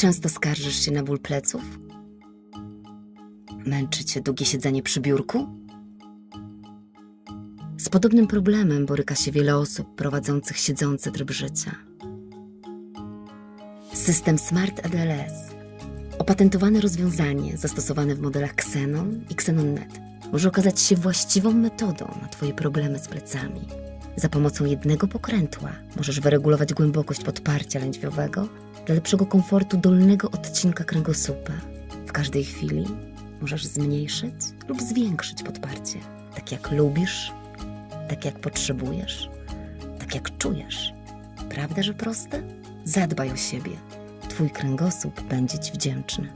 Często skarżysz się na ból pleców? Męczy cię długie siedzenie przy biurku? Z podobnym problemem boryka się wiele osób prowadzących siedzący tryb życia. System Smart ADLS, opatentowane rozwiązanie zastosowane w modelach Xenon i XenonNet, może okazać się właściwą metodą na Twoje problemy z plecami. Za pomocą jednego pokrętła możesz wyregulować głębokość podparcia lędźwiowego dla lepszego komfortu dolnego odcinka kręgosłupa. W każdej chwili możesz zmniejszyć lub zwiększyć podparcie, tak jak lubisz, tak jak potrzebujesz, tak jak czujesz. Prawda, że proste? Zadbaj o siebie. Twój kręgosłup będzie Ci wdzięczny.